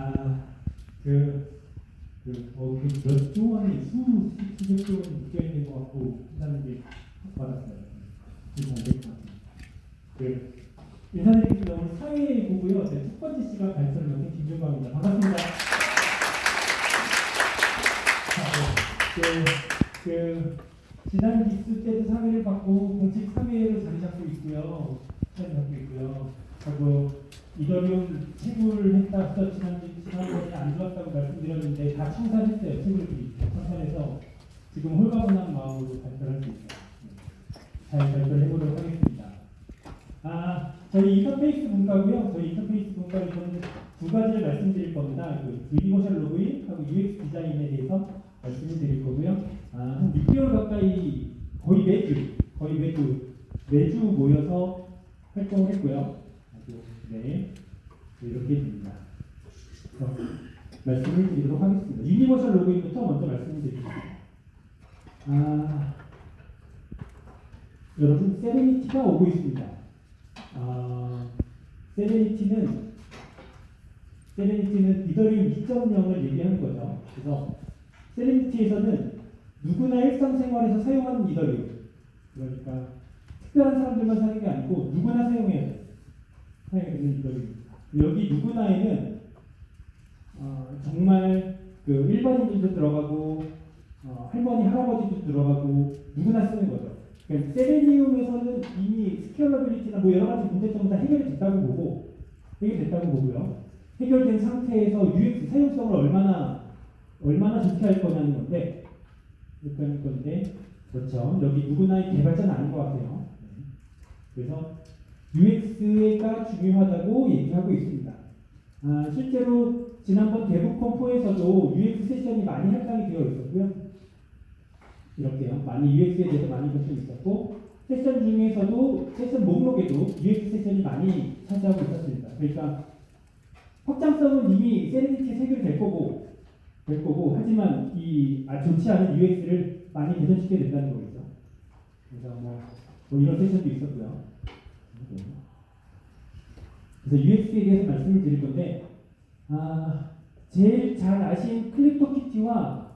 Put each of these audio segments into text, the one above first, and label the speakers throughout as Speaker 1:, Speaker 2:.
Speaker 1: 아, 그, 그, 어, 그몇 조 원이 수, 수백 조 원이 묶여 있는 것 같고, 한다는 게 받았어요. 그래서 안될것 같아요. 그, 인사드리겠습니다. 오늘 사회 보고요. 네, 첫 번째 시간 발표를 맡은 김준광입니다. 반갑습니다. 자, 네, 그, 그, 지난 기수 때도 사회를 받고 공식 사회로 자리 잡고 있고요. 자리 잡고 있고요. 하고 Ethereum 채굴했다 서 지난 지난번에 안 좋았다고 말씀드렸는데 다 청산했어요. 채굴들이 청산해서 지금 홀가분한 마음으로 발표를 할수 있어요. 네. 잘 발표를 해보도록 하겠습니다. 아, 저희 인터페이스 분과고요. 저희 인터페이스 분과는 저는 두 가지를 말씀드릴 겁니다. 그 Universal Login하고 UX 디자인에 대해서 말씀을 드릴 거고요. 아, 한 6개월 가까이 거의 매주, 거의 매주, 매주 모여서 활동을 했고요. 네, 이렇게 됩니다. 그럼 말씀을 드리도록 하겠습니다. Universal Login부터 먼저 말씀을 드리겠습니다. 아, 여러분, Serenity가 오고 있습니다. 아, Serenity는 Serenity는 Ethereum 2.0을 얘기하는 거죠. 그래서 세레니티에서는 누구나 일상생활에서 사용하는 이더리움 그러니까 특별한 사람들만 사는 게 아니고 누구나 사용해 사용하는 이더리움 여기 누구나에는 어, 정말 그 일반인들도 들어가고 어, 할머니 할아버지도 들어가고 누구나 쓰는 거죠. 그러니까 세레니움에서는 이미 스케일러빌리티나 뭐 여러 가지 문제점은 다 해결이 됐다고 보고 해결됐다고 보고요. 해결된 상태에서 UX 사용성을 얼마나 얼마나 좋게 할 거냐는 건데 이렇게 할 건데 그렇죠. 여기 누구나의 개발자는 아닌 것 같아요. 네. 그래서 UX가 중요하다고 얘기하고 있습니다. 아, 실제로 지난번 대북 컴포에서도 UX 세션이 많이 할당이 되어 있었고요. 이렇게요. 많이 UX에 대해서 많이 관심 있었고 세션 중에서도 세션 목록에도 UX 세션이 많이 차지하고 있었습니다. 그러니까 확장성은 이미 Serenity 해결될 거고 될 거고 하지만 이 아, 좋지 않은 UX를 많이 개선시켜야 된다는 거겠죠. 그래서 뭐, 뭐 이런 session도 있었고요. 그래서 UX에 대해서 말씀을 드릴 건데 아, 제일 잘 아신 CryptoKitty와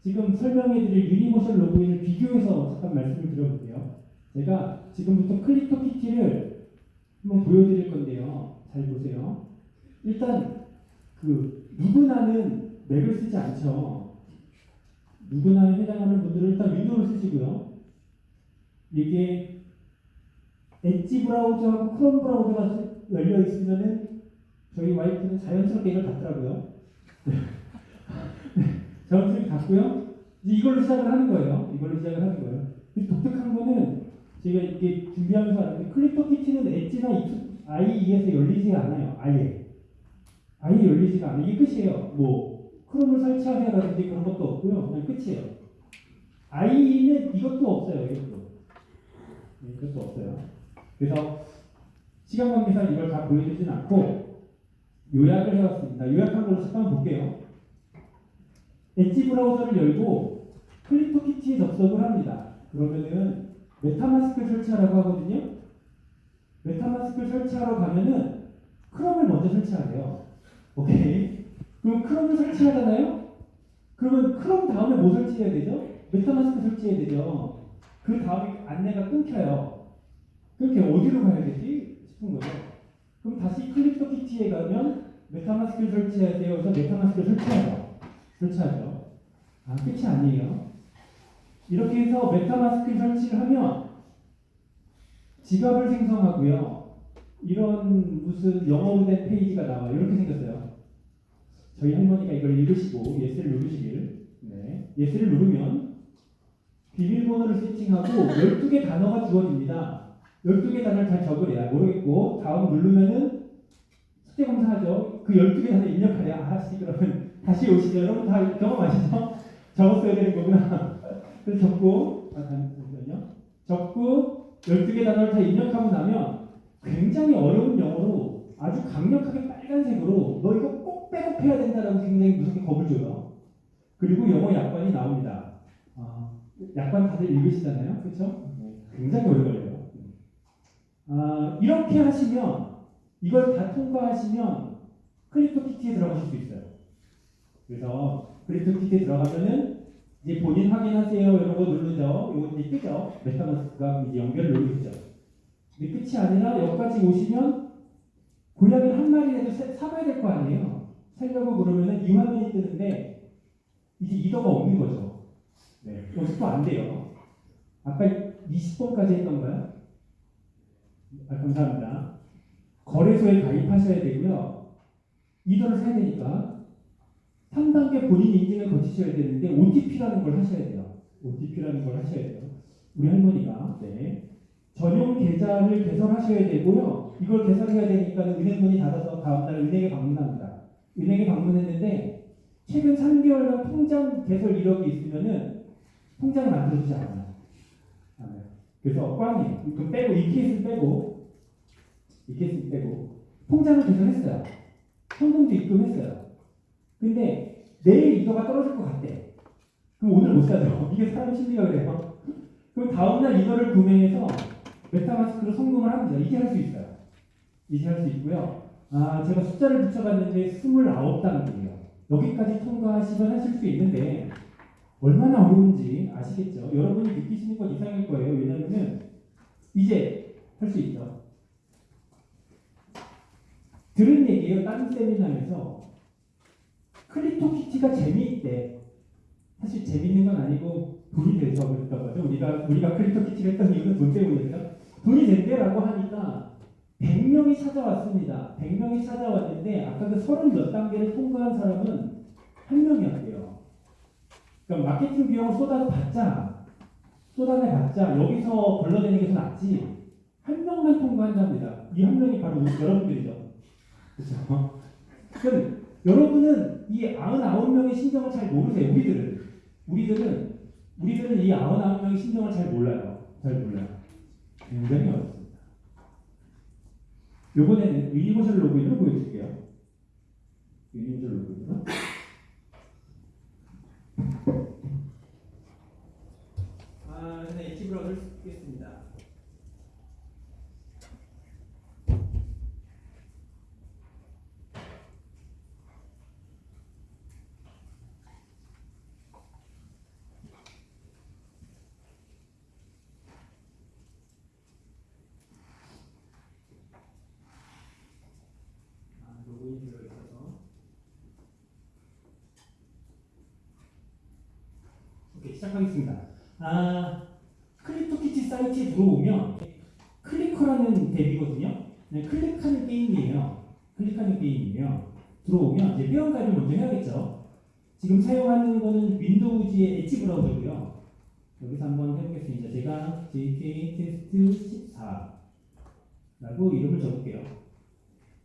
Speaker 1: 지금 설명해드릴 Universal Login을 비교해서 잠깐 말씀을 드려볼게요. 제가 지금부터 CryptoKitty를 한번 보여드릴 건데요. 잘 보세요. 일단 그 누구나는 Mac을 쓰지 않죠. 누구나 해당하는 분들은 일단 Window를 쓰시고요. 이게 엣지 브라우저하고 크롬 브라우저가 열려 있으면은 저희 와이프는 자연스럽게 이걸 닫더라고요. 자연스럽게 닫고요. 이제 이걸로 시작을 하는 거예요. 이걸로 시작을 하는 거예요. 독특한 거는 제가 이게 준비하면서 알았는데 클립토 키티는 엣지나 IE에서 열리지 않아요. 아예. 아예 열리지가 않아요. 이게 끝이에요. 뭐 크롬을 설치하세요라든지 그런 것도 없고요. 그냥 끝이에요. IE는 이것도 없어요. 이것도. 네, 이것도 없어요. 그래서 시간 관계상 이걸 다 보여주진 않고 요약을 해왔습니다. 요약한 걸로 잠깐 볼게요. 엣지 브라우저를 열고 CryptoKitty에 접속을 합니다. 그러면은 MetaMask 설치하라고 하거든요. MetaMask 설치하러 가면은 Chrome을 먼저 설치하래요. 오케이. 그럼 Chrome을 설치하잖아요? 그러면 크롬 다음에 뭐 설치해야 되죠? MetaMask 설치해야 되죠. 그 다음에 안내가 끊겨요. 그렇게 어디로 가야 되지? 싶은 거죠. 그럼 다시 CryptoKitty에 가면 MetaMask를 설치해야 돼요. 그래서 MetaMask를 설치하죠. 설치하죠. 아, 끝이 아니에요. 이렇게 해서 MetaMask 설치를 하면 지갑을 생성하고요. 이런 무슨 영어로 된 페이지가 나와요. 이렇게 생겼어요. 저희 할머니가 이걸 읽으시고 yes를 누르시길. 네. yes를 누르면 비밀번호를 세팅하고 12개 단어가 주어집니다. 12개 단어를 잘 적으래요 모르겠고 다음 누르면은 숙제 검사하죠. 그 12개 단어 입력하래. 아씨 그러면 다시 오시죠. 여러분 다 경험하시죠? 적었어야 되는 거구나. 그래서 적고 아, 잠시만요. 적고 12개 단어를 다 입력하고 나면 굉장히 어려운 영어로 아주 강력하게 빨간색으로 너 이거 꼭 백업해야 된다라고 굉장히 무섭게 겁을 줘요. 그리고 영어 약관이 나옵니다. 아, 약관 다들 읽으시잖아요. 그렇죠? 굉장히 오래 걸려요. 아, 이렇게 하시면 이걸 다 통과하시면 클립토 키트에 들어가실 수 있어요. 그래서 클립토 키트에 들어가면은 이제 본인 확인하세요 이런 거 누르죠. 이거 이제 뜨죠. 메타마스크가 이제 연결을 누르죠. 근데 끝이 아니라 여기까지 오시면 고양이를 한 마리라도 사- 사봐야 될 거 아니에요. 살려고 그러면은 이 화면이 뜨는데 이제 이더가 없는 거죠. 네. 여기서 또안 돼요. 아까 20번까지 했던가요? 아, 감사합니다. 거래소에 가입하셔야 되고요. 이더를 사야 되니까 3단계 본인 인증을 거치셔야 되는데 OTP라는 걸 하셔야 돼요. OTP라는 걸 하셔야 돼요. 우리 할머니가 네. 전용 계좌를 개설하셔야 되고요. 이걸 개설해야 되니까 은행 문이 닫아서 다음날 은행에 방문합니다. 은행에 방문했는데 최근 3개월간 통장 개설 이력이 있으면은 통장을 만들어주지 않아요. 그래서 꽝이에요. 이거 빼고 이 케이스 빼고 이 케이스 빼고 통장을 개설했어요. 현금도 입금했어요. 근데 내일 이거가 떨어질 것 같대. 그럼 오늘 못 사죠. 이게 사람 심리가 그래요. 그럼 다음날 이거를 구매해서 메타마스크로 성공을 합니다. 이제 할수 있어요. 이제 할 수 있고요. 아, 제가 숫자를 붙여봤는데 29단계예요. 여기까지 통과하시면 하실 수 있는데 얼마나 어려운지 아시겠죠? 여러분이 느끼시는 건 이상일 거예요. 왜냐면은 이제 할 수 있죠. 들은 얘기예요. 다른 세미나에서 클리토 키티가 재미있대. 사실 재밌는 건 아니고 돈이 돼서 그랬던 거죠. 우리가 우리가 클리토 키티를 했던 이유는 돈 때문이죠. 돈이 된대라고 하니까 100명이 찾아왔습니다. 100명이 찾아왔는데 아까 그 30 몇 단계를 통과한 사람은 한 명이었대요. 그러니까 마케팅 비용을 쏟아봤자 쏟아내봤자 여기서 걸러내는 게 더 낫지 한 명만 통과한답니다. 이 한 명이 바로 여러분들이죠. 그렇죠? 그럼 여러분은 이 99명의 심정을 잘 모르세요. 우리들은 우리들은 우리들은 이 99명의 심정을 잘 몰라요. 잘 몰라요. 굉장히 어렵습니다. 요번에는 Universal Login을 보여줄게요. 유니버셜 로그인으로. 아, 저는 엣지 브라우저를 쓰겠습니다. 아, 로그인 되어 있어서. 시작하겠습니다. 아, CryptoKitty 사이트에 들어오면 Clicker라는 DApp이거든요. 네, 클릭하는 게임이에요. 클릭하는 게임이에요. 들어오면 이제 회원가입을 먼저 해야겠죠. 지금 사용하는 거는 Windows의 Edge 브라우저고요. 여기서 한번 해보겠습니다. 제가 JK 테스트 14라고 이름을 적을게요.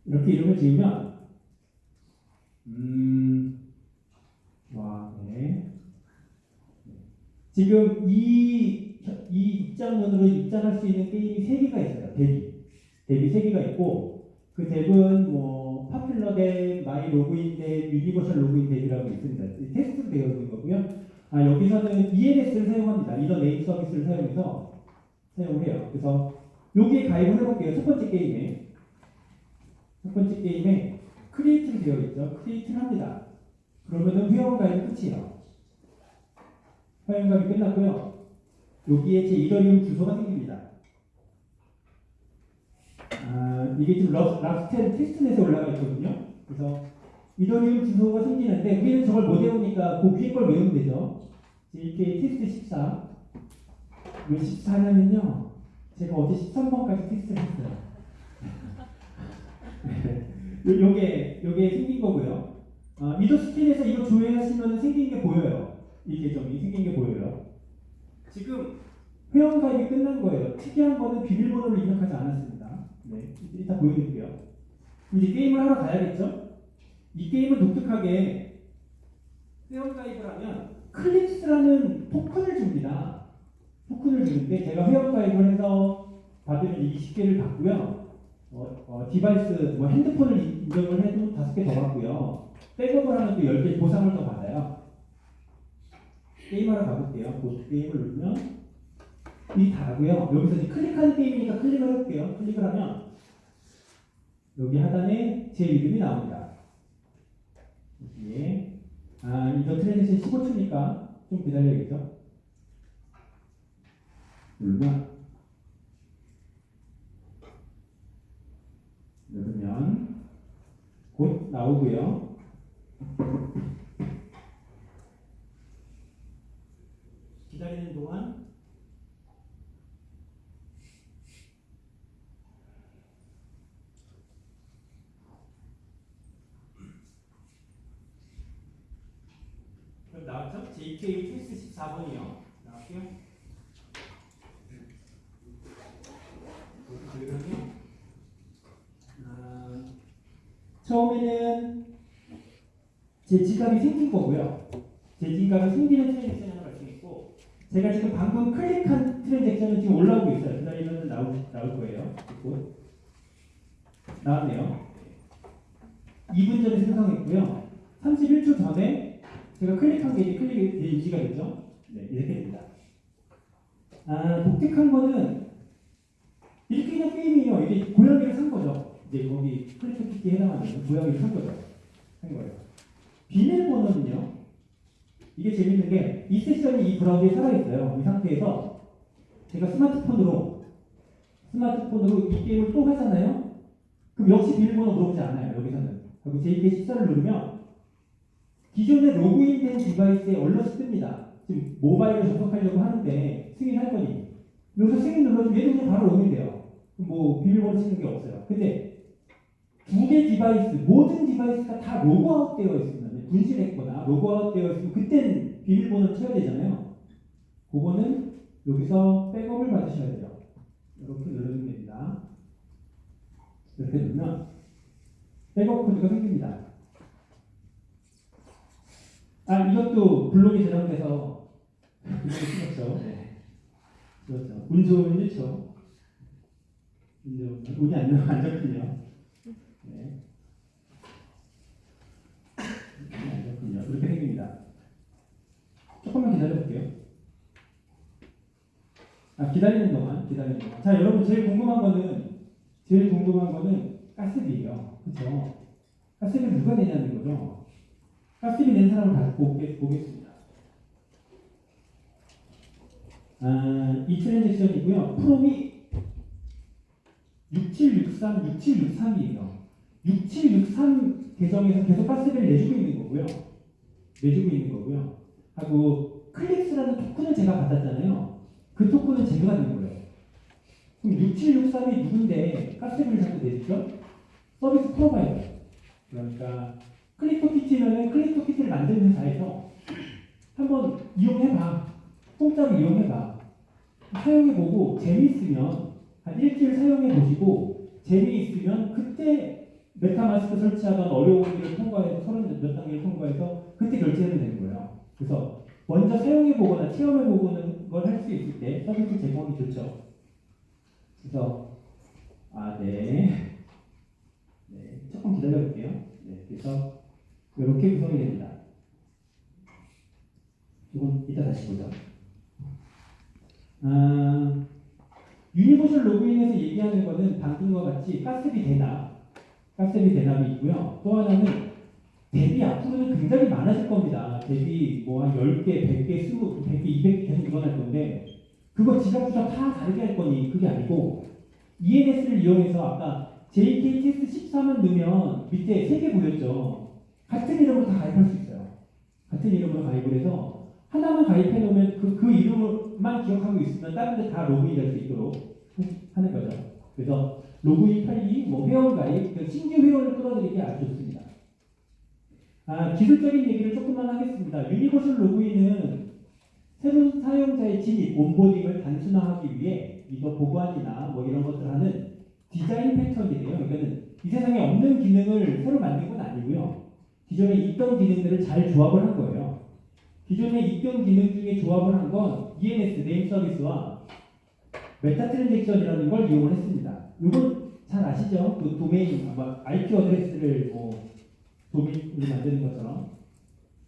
Speaker 1: 이렇게 이름을 지으면 음, 와, 네. 지금 이, 이 입장문으로 입장할 수 있는 게임이 세 개가 있어요. 덱이. 덱이 세 개가 있고, 그 DApp은 뭐, Popular DApp, My Login DApp, Universal Login DApp이라고 있습니다. 이 테스트로 되어 있는 거고요. 아, 여기서는 ENS를 사용합니다. 이런 Name Service를 사용해서 사용을 해요. 그래서 여기에 가입을 해볼게요. 첫 번째 게임에. 첫 번째 게임에 create를 되어 있죠. create를 합니다. 그러면은 회원 가입이 끝이에요. 회원가입이 끝났고요. 여기에 제 Ethereum 주소가 생깁니다. 아, 이게 지금 러, Ropsten testnet에 올라가 있거든요. 그래서 Ethereum 주소가 생기는데 우리는 저걸 못 외우니까 그 위에 걸 외우면 되죠. JK 테스트 14. 왜 14냐면요. 제가 어제 13번까지 테스트를 했어요. 네. 요- 요게 요게 생긴 거고요. 어, 미도 스크린에서 이거 조회하시면 생긴 게 보여요. 이 계정이 생긴 게 보여요. 지금 회원 가입이 끝난 거예요. 특이한 거는 비밀번호를 입력하지 않았습니다. 네, 이따 보여드릴게요. 이제 게임을 하러 가야겠죠? 이 게임은 독특하게 회원 가입을 하면 클립스라는 토큰을 줍니다. 토큰을 주는데 제가 회원 가입을 해서 받으면 20개를 받고요. 어, 어, device, 뭐 핸드폰을 인증을 해도 5개 더 받고요. 백업을 하면 또 10개 보상을 더 받아요. 게임하러 가볼게요. 그 게임을 누르면 이 다고요. 여기서 이제 클릭하는 게임이니까 클릭을 해볼게요. 클릭을 하면 여기 하단에 제 이름이 나옵니다. 예. 아, 이거 transaction 15초니까 좀 기다려야겠죠? 누르면 누르면 곧 나오고요. 기다리는 동안 나왔죠? JK 테스트 14번이요. 나왔고요. 그러면 아, 처음에는 제 지갑이 생긴 거고요. 제 지갑이 생기는 발생했고 제가 지금 방금 클릭한 트랜잭션은 지금 올라오고 있어요. 기다리면 나올, 나올 거예요. 곧 나왔네요. 2분 전에 생성했고요. 31초 전에 제가 클릭한 게 이제 클릭 인지가 됐죠? 네, 이렇게 됩니다. 아, 독특한 거는 이렇게 그냥 게임이에요. 이게 고양이를 산 거죠. 이제 거기 클릭 키에 해당하는 고양이를 산 거죠. 한 거예요. 비밀번호는요. 이게 재밌는 게 이 세션이 이 브라우저에 살아있어요. 이 상태에서 제가 스마트폰으로 스마트폰으로 이 게임을 또 하잖아요. 그럼 역시 비밀번호 물어보지 않아요. 여기서는. 그리고 JK14를 누르면 기존에 로그인된 device에 alert이 뜹니다. 지금 모바일로 접속하려고 하는데 승인할 거니. 여기서 승인 눌러주면 얘도 바로 로그인돼요. 뭐 비밀번호 치는 게 없어요. 근데 두 개 device, 모든 device가 다 로그아웃 되어 있으면, 분실했거나 로그아웃 되어 있으면 그때는 비밀번호를 쳐야 되잖아요. 그거는 여기서 백업을 받으셔야 돼요. 이렇게 누르면 됩니다. 이렇게 누르면 백업 코드가 생깁니다. 아, 이것도 블록이 저장돼서 찍었죠. 네. 그렇죠. 운 좋으면 1초. 운 좋으면, 운이 안 나면 안 잡히네요. 네. 운이 안 잡히네요. 이렇게 생깁니다. 조금만 기다려볼게요. 아, 기다리는 동안, 기다리는 동안. 자, 여러분, 제일 궁금한 거는, 제일 궁금한 거는 가스비예요. 그쵸? 가스비 누가 내냐는 거죠. 가스비 낸 사람을 갖고 보겠- 보겠습니다. 아, 이 트랜잭션이고요. 프롬이 6763, 6763이에요. 6763 계정에서 계속 가스비를 내주고 있는 거고요. 내주고 있는 거고요. 하고 클릭스라는 토큰을 제가 받았잖아요. 그 토큰은 제가 받는 거예요. 그럼 6763이 누군데 가스비를 자꾸 내주죠? 서비스 프로바이더. 그러니까 클릭토 키티면은 클릭토 키티를 만드는 회사에서 한번 이용해봐. 공짜로 이용해봐. 사용해보고 재미있으면 한 일주일 사용해보시고 재미있으면 그때 메타마스크 설치하던 어려운 일을 통과해서 서른 몇 단계를 통과해서 그때 결제하면 되는 거예요. 그래서 먼저 사용해보거나 체험해보는 걸 할 수 있을 때 서비스 제공이 좋죠. 그래서 아 네. 네, 조금 기다려볼게요. 네, 그래서 이렇게 구성이 됩니다. 이건 이따 다시 보죠. 아, Universal Login에서 얘기하는 거는 방금과 같이 가스비 대납, 가스비 대납이 있고요. 또 하나는 DApp이 앞으로는 굉장히 많아질 겁니다. DApp이 뭐 한 10개, 100개, 20개, 100개, 200개 계속 늘어날 건데 그거 지갑부터 다 다르게 할 거니 그게 아니고 ENS를 이용해서 아까 JKTS 14만 넣으면 밑에 3개 보였죠. 같은 이름으로 다 가입할 수 있어요. 같은 이름으로 가입을 해서 하나만 가입해 놓으면 그, 그 이름만 기억하고 있으면 다른 데 다 로그인 될 수 있도록 하는 거죠. 그래서 로그인 편리, 뭐 회원 가입, 그 신규 회원을 끌어들이기 아주 좋습니다. 아, 기술적인 얘기를 조금만 하겠습니다. Universal Login은 새로운 사용자의 진입, onboarding을 단순화하기 위해 이거 보관이나 뭐 이런 것들 하는 디자인 패턴이에요. 그러니까는 이 세상에 없는 기능을 새로 만든 건 아니고요. 기존에 있던 기능들을 잘 조합을 한 거예요. 기존에 있던 기능 중에 조합을 한 건 ENS, Name Service와 meta transaction이라는 걸 이용을 했습니다. 이건 잘 아시죠? 그 도메인, 아마 IP address를 뭐 도메인으로 만드는 것처럼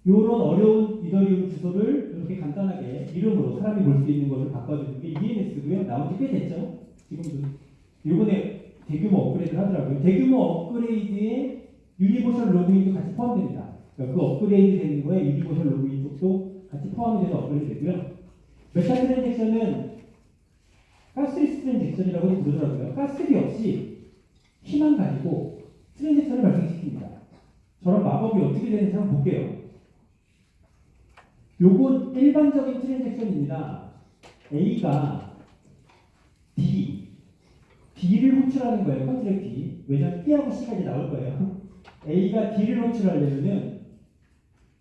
Speaker 1: 이런 어려운 이더리움 주소를 이렇게 간단하게 이름으로 사람이 볼 수 있는 것을 바꿔주는 게 ENS고요. 나온 지 꽤 됐죠. 지금도 이번에 대규모 업그레이드를 하더라고요. 대규모 업그레이드에 Universal Login도 같이 포함됩니다. 그러니까 그 업그레이드 되는 거에 Universal Login 쪽도 같이 포함이 돼서 업그레이드 되고요. meta transaction은 gasless transaction이라고 부르더라고요. 가스비 없이 힘만 가지고 transaction을 발생시킵니다. 저런 마법이 어떻게 되는지 한번 볼게요. 요건 일반적인 transaction입니다. A가 D, D를 호출하는 거예요. contract D. 왜냐면 B하고 C가 이제 나올 거예요. A가 D를 호출하려면은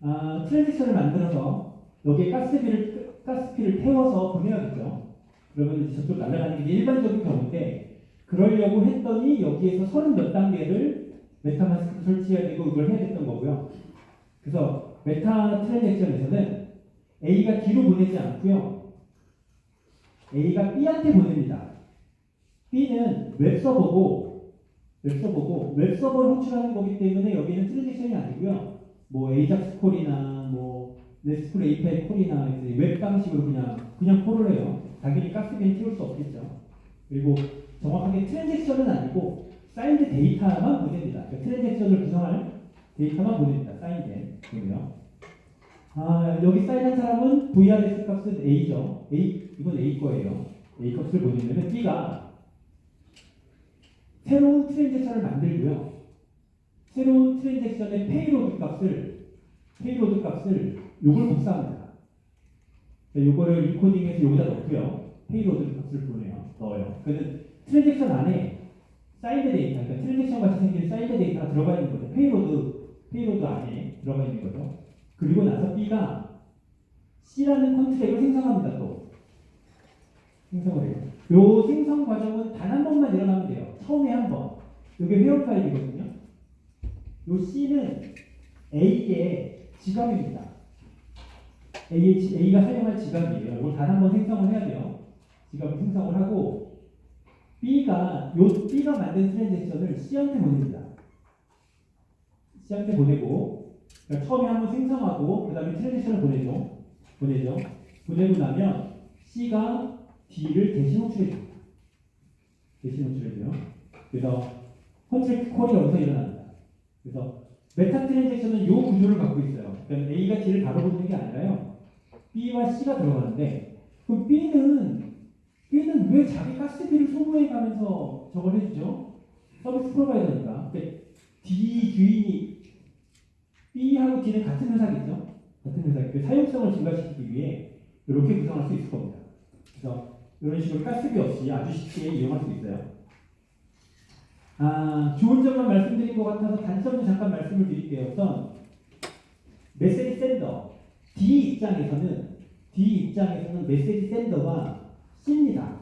Speaker 1: 아, transaction을 만들어서 여기에 가스비를 gas fee를 태워서 보내야겠죠. 그러면 이제 저쪽 날아가는 게 일반적인 경우인데 그러려고 했더니 여기에서 서른 몇 단계를 MetaMask 설치해야 되고 이걸 해야 됐던 거고요. 그래서 meta transaction에서는 A가 D로 보내지 않고요. A가 B한테 보냅니다. B는 웹서버고 웹서버고 웹서버를 호출하는 거기 때문에 여기는 transaction이 아니고요. 뭐 Ajax call이나 뭐 레스플 API 콜이나 웹 방식으로 그냥 그냥 call을 해요. 당연히 가스비는 태울 수 없겠죠. 그리고 정확하게 transaction은 아니고 signed data만 보냅니다. 그러니까 transaction을 구성할 데이터만 보냅니다. 사인된 거고요. 아, 여기 사인한 사람은 VRS 값은 A죠. A, 이건 A 거예요. A 값을 보내면 B가 새로운 transaction을 만들고요. 새로운 transaction의 payload 값을 payload 값을 요걸 복사합니다. 요거를 인코딩해서 여기다 넣고요. payload 값을 보내요. 넣어요. 그는 transaction 안에 signed data, 그러니까 transaction 같이 생긴 signed data가 들어가 있는 거죠. payload payload 안에 들어가 있는 거죠. 그리고 나서 B가 C라는 contract를 생성합니다. 또 생성을 해요. 요 생성 과정은 단 한 번만 일어나면 돼요. 처음에 한 번. 이게 회원 파일이거든요. 요 C는 A의 지갑입니다. A, A가 사용할 지갑이에요. 이걸 단 한 번 생성을 해야 돼요. 지갑을 생성을 하고 B가 요 B가 만든 transaction을 C한테 보냅니다. C한테 보내고 그러니까 처음에 한번 생성하고 그 다음에 transaction을 보내죠. 보내죠. 보내고 나면 C가 D를 대신 호출해줍니다. 대신 호출해줘요. 그래서 contract call이 여기서 일어납니다. 그래서 meta transaction은 이 구조를 갖고 있어요. 그러니까 A가 D를 바로 부르는 게 아니라요. B와 C가 들어가는데 그럼 B는 왜 자기 가스비를 소모해 가면서 저걸 해주죠? 서비스 프로바이더니까. 그러니까 D 주인이 B하고 D는 같은 회사겠죠? 같은 회사. 그 사용성을 증가시키기 위해 이렇게 구성할 수 있을 겁니다. 그래서 이런 식으로 가스비 없이 아주 쉽게 이용할 수 있어요. 아, 좋은 점만 말씀드린 것 같아서 단점도 잠깐 말씀을 드릴게요. 우선 메시지 샌더 D 입장에서는 D 입장에서는 메시지 샌더가 C입니다.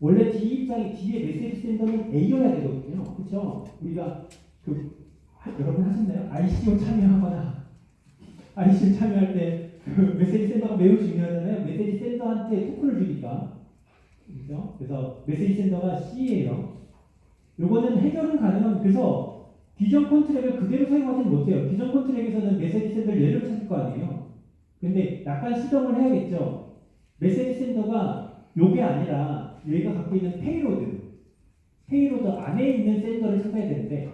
Speaker 1: 원래 D 입장에 D의 메시지 샌더는 A여야 되거든요. 그렇죠? 우리가 그 하- 여러분 하셨나요? ICO 참여하거나 ICO 참여할 때 그 메시지 샌더가 매우 중요하잖아요. 메시지 샌더한테 토큰을 주니까 그렇죠? 그래서 메시지 샌더가 C예요. 요거는 해결은 가능한 그래서 기존 컨트랙을 그대로 사용하지는 못해요. 기존 컨트랙에서는 메시지 샌더를 예를 찾을 거 아니에요. 근데 약간 수정을 해야겠죠. 메시지 sender가 요게 아니라 얘가 갖고 있는 payload, payload 안에 있는 sender를 찾아야 되는데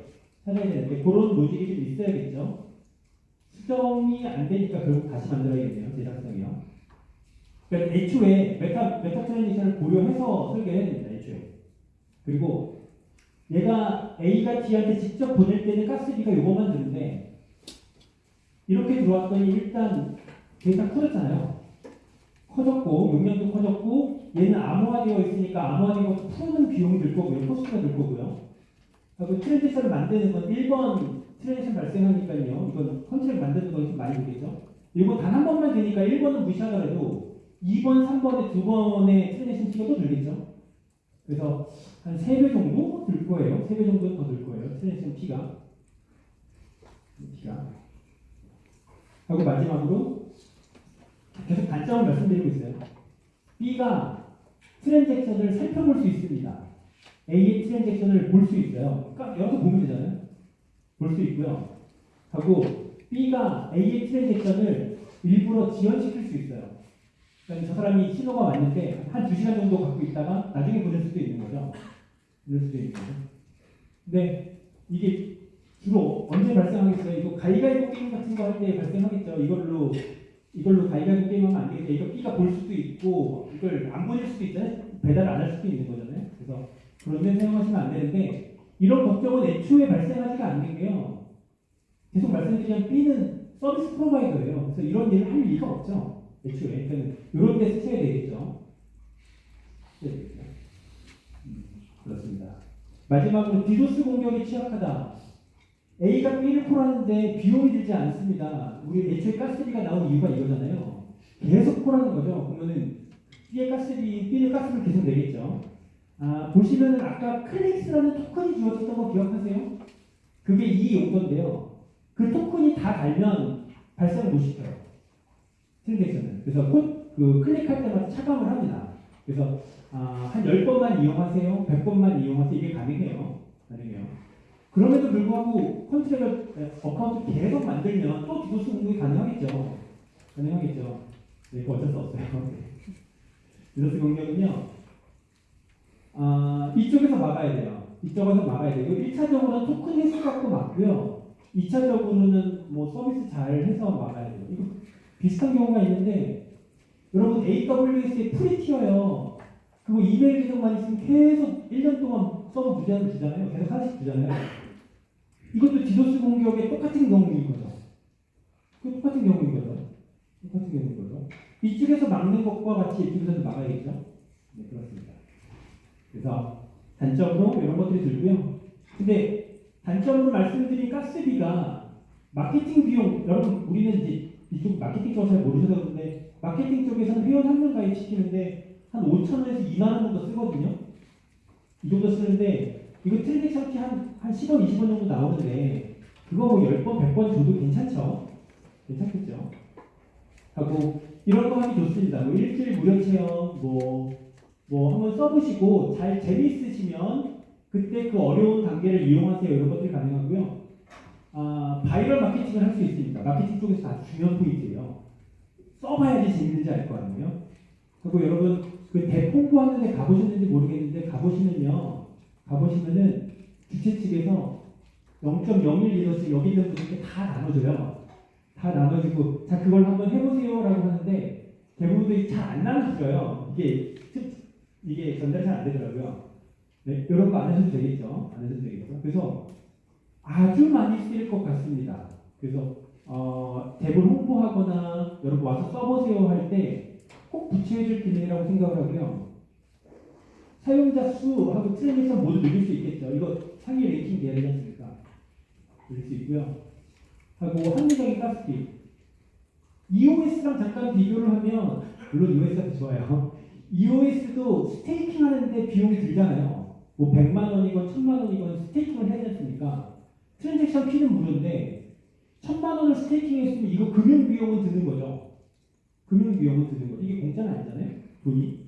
Speaker 1: 찾아야 되는데 그런 로직이 좀 있어야겠죠. 수정이 안 되니까 결국 다시 만들어야겠네요. 재작성이요. 그러니까 애초에 meta meta transaction을 고려해서 됩니다. 애초에. 그리고 얘가 A가 D한테 직접 보낼 때는 가스비가 요거만 드는데 이렇게 들어왔더니 일단 데이터 커졌잖아요. 커졌고 용량도 커졌고 얘는 암호화되어 있으니까 암호화된 것도 푸는 비용이 들 거고요. cost가 들 거고요. 그리고 transaction을 만드는 건 1번 transaction 발생하니까요. 이건 contract 만드는 건좀 많이 들겠죠. 이거 단한 번만 되니까 1번은 무시하더라도 2번, 3번에 두 번의 transaction fee가 또 들겠죠. 그래서 한 3배 정도 들 거예요. 3배 정도 더 들 거예요. transaction fee가. 피가. 하고 마지막으로 계속 단점을 말씀드리고 있어요. B가 트랜잭션을 살펴볼 수 있습니다. A의 트랜잭션을 볼 수 있어요. 그러니까 여기서 보면 되잖아요. 볼 수 있고요. 하고 B가 A의 트랜잭션을 일부러 지연시킬 수 있어요. 그러니까 저 사람이 신호가 왔는데 한 2시간 정도 갖고 있다가 나중에 보낼 수도 있는 거죠. 보낼 수도 있는 거죠. 근데 이게 주로 언제 발생하겠어요? 이거 가위가위보 게임 같은 거 할 때 발생하겠죠. 이걸로 이걸로 가위가위보 게임하면 안 되겠죠. 이거 B가 볼 수도 있고 이걸 안 보낼 수도 있잖아요. 배달 안 할 수도 있는 거잖아요. 그래서 그런 데 사용하시면 안 되는데 이런 걱정은 애초에 발생하지가 않는 게요. 계속 말씀드리면 B는 서비스 프로바이더예요. 그래서 이런 일을 할 리가 없죠. 애초에. 그러니까 이런 데 쓰셔야 되겠죠. 되겠죠. 음, 그렇습니다. 마지막으로 디도스 공격에 취약하다. A가 B를 콜하는데 비용이 들지 않습니다. 우리 애초에 가스비가 나온 이유가 이거잖아요. 계속 콜하는 거죠. 그러면은 B의 가스비, B는 가스를 계속 내겠죠. 아, 보시면은 아까 클릭스라는 토큰이 주어졌던 거 기억하세요? 그게 이 용도인데요. 그 토큰이 다 달면 발생을 못 시켜요. transaction은. 그래서 곧그 클릭할 때마다 차감을 합니다. 그래서 아, 한 10번만 이용하세요. 100번만 이용하세요. 이게 가능해요. 가능해요. 그럼에도 불구하고 contract account 계속 만들면 또 디도스 공격이 가능하겠죠. 가능하겠죠. 네, 그거 어쩔 수 없어요. 디도스 공격은요. 아, 이쪽에서 막아야 돼요. 이쪽에서 막아야 돼요. 1차적으로는 토큰 해석 갖고 막고요. 2차적으로는 뭐 서비스 잘 해서 막아야 돼요. 이거 비슷한 경우가 있는데 여러분 AWS의 free tier요. 그거 이메일 계정만 있으면 계속 1년 동안 서버 무제한을 주잖아요. 계속 하나씩 주잖아요. 이것도 디도스 공격의 똑같은 경우인 거죠. 그 똑같은 경우인 거죠. 똑같은 경우인 거죠. 이쪽에서 막는 것과 같이 이쪽에서도 막아야겠죠. 네, 그렇습니다. 그래서 단점으로 이런 것들이 들고요. 근데 단점으로 말씀드린 가스비가 마케팅 비용, 여러분 우리는 이제 이쪽 마케팅 쪽을 잘 모르셔서 그런데 마케팅 쪽에서는 회원 한 명 가입시키는데 한 5천 원에서 2만 원 정도 쓰거든요. 이 정도 쓰는데 이거 트랜잭션 피한 한 10원, 20원 정도 나오는데 그거 뭐 10번, 100번 줘도 괜찮죠? 괜찮겠죠? 하고 이런 거 하기 좋습니다. 뭐 일주일 무료 체험 뭐 뭐 한번 써보시고 잘 재미있으시면 그때 그 어려운 단계를 이용하세요. 이런 것들이 가능하고요. 아, viral marketing을 할 수 있습니다. 마케팅 쪽에서 아주 중요한 포인트예요. 써봐야지 재밌는지 알 거 아니에요. 그리고 여러분 그 DApp 홍보하는 데 가보셨는지 모르겠는데 가보시면요. 가보시면은 주최 측에서 0.01 ether씩 여기 있는 분들께 다 나눠줘요. 다 나눠주고 자 그걸 한번 해보세요라고 하는데 대부분들이 잘 안 나눠줘요. 이게 이게 전달이 잘안 되더라고요. 네, 이런 거 안 하셔도 되겠죠. 안 하셔도 되겠죠. 그래서 아주 많이 쓰일 것 같습니다. 그래서 어, 탭을 홍보하거나 여러분 와서 써보세요 할 때꼭될 기능이라고 생각을 하고요. 사용자 수하고 트랜잭션 모두 늘릴 수 있겠죠. 이거 상위 돼야 되지 않습니까? 늘릴 수 있고요. 하고 합리적인 가스비. EOS랑 잠깐 비교를 하면 물론 EOS가 더 좋아요. EOS도 staking 하는데 비용이 들잖아요. 뭐 100만 원이건 1000만 원이건 staking을 해야 되니까 transaction fee는 무료인데 1000만 원을 staking 했으면 이거 금융 비용은 드는 거죠. 금융 비용은 드는 거죠. 이게 공짜는 아니잖아요. 돈이.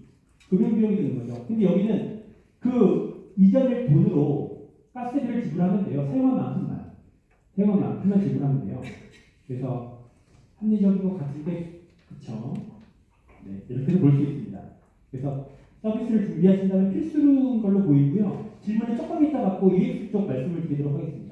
Speaker 1: 금융 비용이 드는 거죠. 근데 여기는 그 이전의 돈으로 가스비를 지불하면 돼요. 사용한 만큼만. 사용한 만큼만 지불하면 돼요. 그래서 합리적인 것 같은데 그쵸? 네, 이렇게도 볼수 있습니다. 그래서 서비스를 준비하신다면 필수인 걸로 보이고요. 질문을 조금 이따 받고 UX 쪽 말씀을 드리도록 하겠습니다.